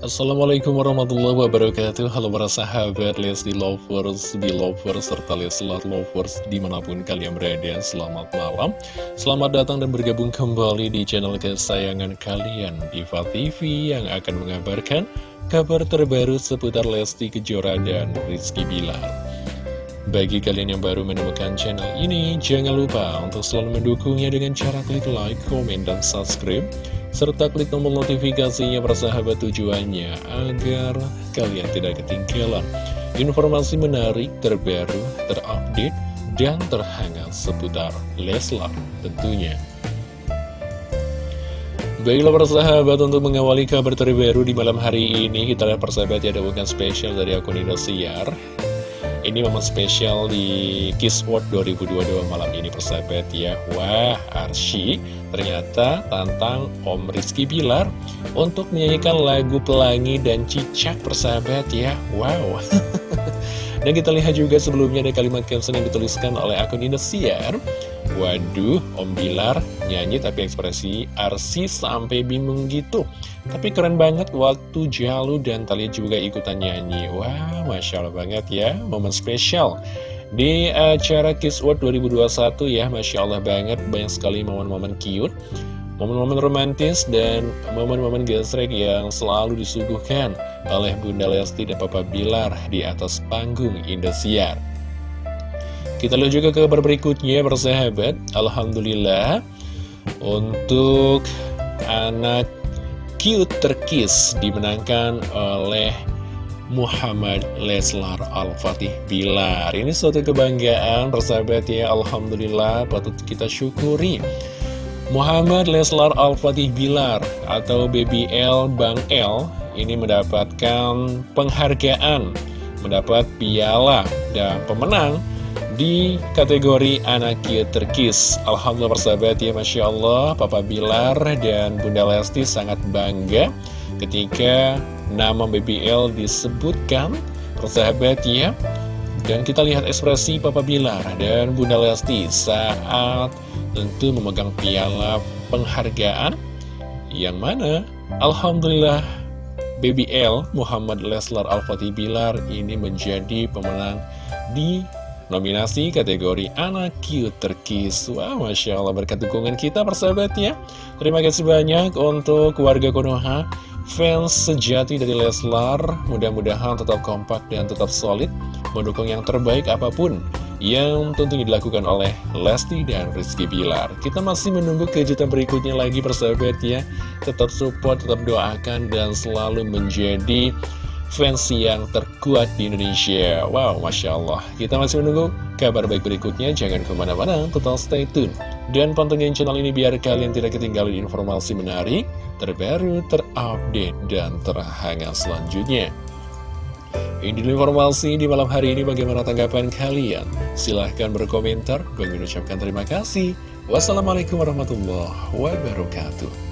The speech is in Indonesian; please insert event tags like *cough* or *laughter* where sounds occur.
Assalamualaikum warahmatullahi wabarakatuh. Halo para sahabat Lesti Lovers, Belovers, serta Leslar Lovers di mana pun kalian berada. Selamat malam. Selamat datang dan bergabung kembali di channel kesayangan kalian Diva TV yang akan mengabarkan kabar terbaru seputar Lesti Kejora dan Rizky Bilar. Bagi kalian yang baru menemukan channel ini, jangan lupa untuk selalu mendukungnya dengan cara klik like, komen, dan subscribe serta klik tombol notifikasinya persahabat tujuannya agar kalian tidak ketinggalan informasi menarik, terbaru, terupdate, dan terhangat seputar Leslar tentunya. Baiklah persahabat untuk mengawali kabar terbaru di malam hari ini Kita lihat persahabat ya ada bukan spesial dari akun Indosiar ini memang spesial di Kiss World 2022 malam ini persahabat ya. Wah Arsy ternyata tantang Om Rizky Bilar Untuk menyanyikan lagu Pelangi dan Cicak persahabat ya. Wow *laughs* Dan kita lihat juga sebelumnya ada kalimat caption yang dituliskan oleh akun Indosiar Waduh, Om Bilar nyanyi tapi ekspresi Arsi sampai bingung gitu. Tapi keren banget waktu Jalu dan Talia juga ikutan nyanyi. Wah, Masya Allah banget ya, momen spesial. Di acara Kiss World 2021 ya, Masya Allah banget, banyak sekali momen-momen cute. Momen-momen romantis dan momen-momen gesrek yang selalu disuguhkan oleh Bunda Lesti dan Papa Bilar di atas panggung Indosiar. Kita lihat juga kabar berikutnya bersahabat. Alhamdulillah Untuk anak cute terkis dimenangkan oleh Muhammad Leslar Al-Fatih Bilar. Ini suatu kebanggaan persahabat ya. Alhamdulillah patut kita syukuri Muhammad Leslar Al-Fatih Bilar atau BBL Bang L ini mendapatkan penghargaan mendapat piala dan pemenang di kategori anak cute terkis. Alhamdulillah persahabat ya Masya Allah Papa Bilar dan Bunda Lesti sangat bangga ketika nama BBL disebutkan. Persahabat ya dan kita lihat ekspresi Papa Bilar dan Bunda Lesti saat tentu memegang piala penghargaan yang mana Alhamdulillah BBL Muhammad Leslar Al-Fatih Bilar ini menjadi pemenang di nominasi kategori anak cute terkis Wah, Masya Allah berkat dukungan kita persahabatnya. Terima kasih banyak untuk warga Konoha Fans sejati dari Leslar. Mudah-mudahan tetap kompak dan tetap solid Mendukung yang terbaik apa pun yang tentunya dilakukan oleh Lesti dan Rizky Bilar. Kita masih menunggu kejutan berikutnya lagi persahabat ya. Tetap support, tetap doakan, dan selalu menjadi fans yang terkuat di Indonesia. Wow, Masya Allah. Kita masih menunggu kabar baik berikutnya. Jangan ke mana-mana, total stay tune. Dan pantengin channel ini biar kalian tidak ketinggalan informasi menarik Terbaru, terupdate, dan terhangat selanjutnya ini informasi di malam hari ini bagaimana tanggapan kalian? Silahkan berkomentar. Gue mengucapkan terima kasih. Wassalamualaikum warahmatullahi wabarakatuh.